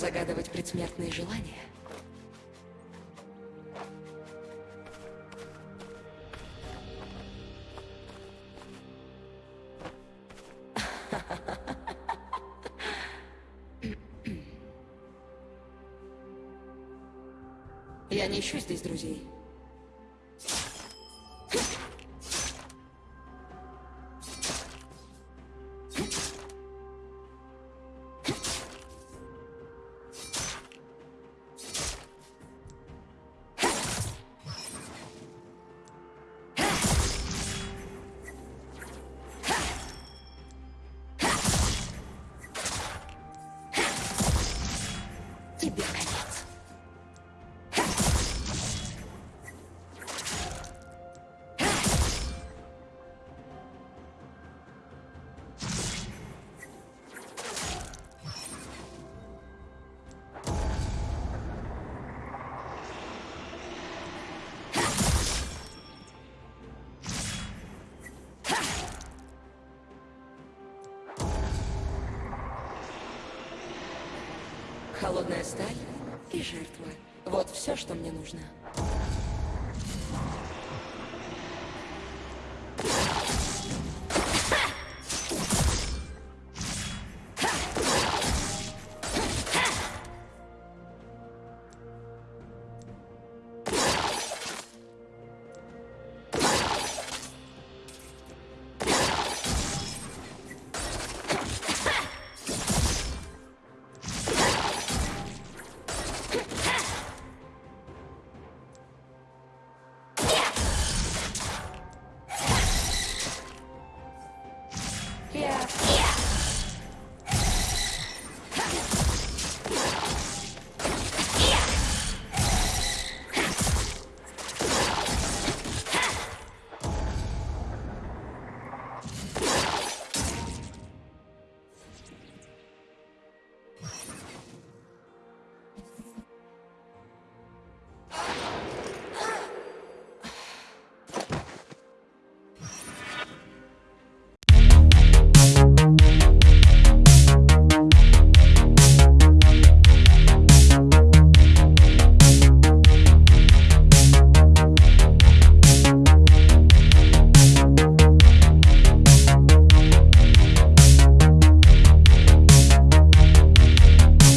Загадывать предсмертные желания. Я не ищу здесь друзей. 这边开枪 Холодная сталь и жертва. Вот все, что мне нужно.